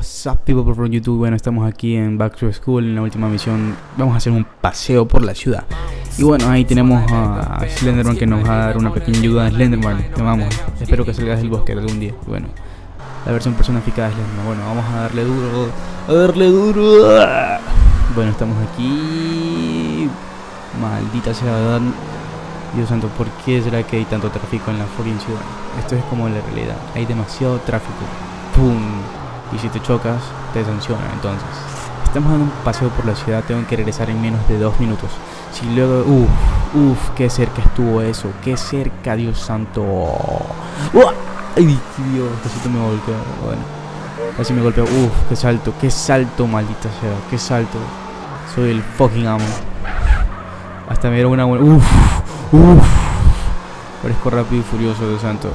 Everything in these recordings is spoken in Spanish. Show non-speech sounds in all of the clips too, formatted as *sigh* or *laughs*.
What's up people from YouTube, bueno estamos aquí en Back to School en la última misión. Vamos a hacer un paseo por la ciudad. Y bueno ahí tenemos a Slenderman que nos va a dar una pequeña ayuda. A Slenderman Te vamos, espero que salgas del bosque algún día. Bueno, la versión personificada de Slenderman. Bueno, vamos a darle duro, a darle duro. Bueno, estamos aquí. Maldita sea Dios santo, ¿por qué será que hay tanto tráfico en la fucking ciudad? Esto es como la realidad, hay demasiado tráfico. ¡Pum! Y si te chocas te sancionan. Entonces estamos dando un paseo por la ciudad tengo que regresar en menos de dos minutos. Si luego uff uff qué cerca estuvo eso qué cerca dios santo. Ay dios casi me golpeó bueno casi me golpeó. Uff qué salto qué salto maldita sea qué salto. Soy el fucking amo. Hasta me dieron una buena uff uff parezco rápido y furioso dios santo.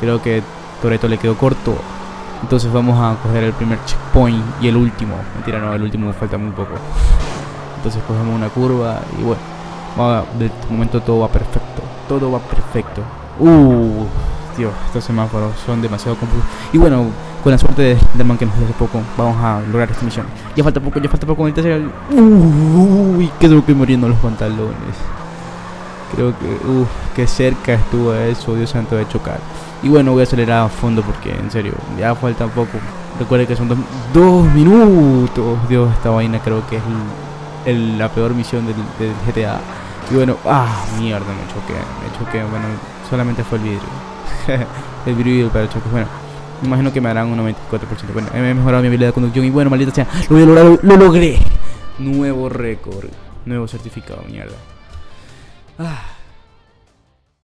Creo que Toreto le quedó corto entonces vamos a coger el primer checkpoint y el último. Mentira, no, el último falta muy poco. Entonces cogemos una curva y bueno, va, de momento todo va perfecto. Todo va perfecto. Uh, Dios, estos semáforos son demasiado confusos. Y bueno, con la suerte de Slenderman que nos hace poco, vamos a lograr esta misión. Ya falta poco, ya falta poco. El tercer... Uy, quedo que muriendo los pantalones. Creo que, uff, qué cerca estuvo eso, Dios santo, de chocar. Y bueno, voy a acelerar a fondo porque en serio, ya falta poco. Recuerde que son dos, minutos. Dios, esta vaina creo que es la peor misión del, GTA. Y bueno, ah, mierda, me choqué, me choqué. Bueno, solamente fue el vidrio. *laughs* el vidrio para choque. Bueno, me imagino que me harán un 94%. Bueno, he mejorado mi habilidad de conducción y bueno, maldita sea, lo voy a lo logré. Nuevo récord, nuevo certificado, mierda. Ah.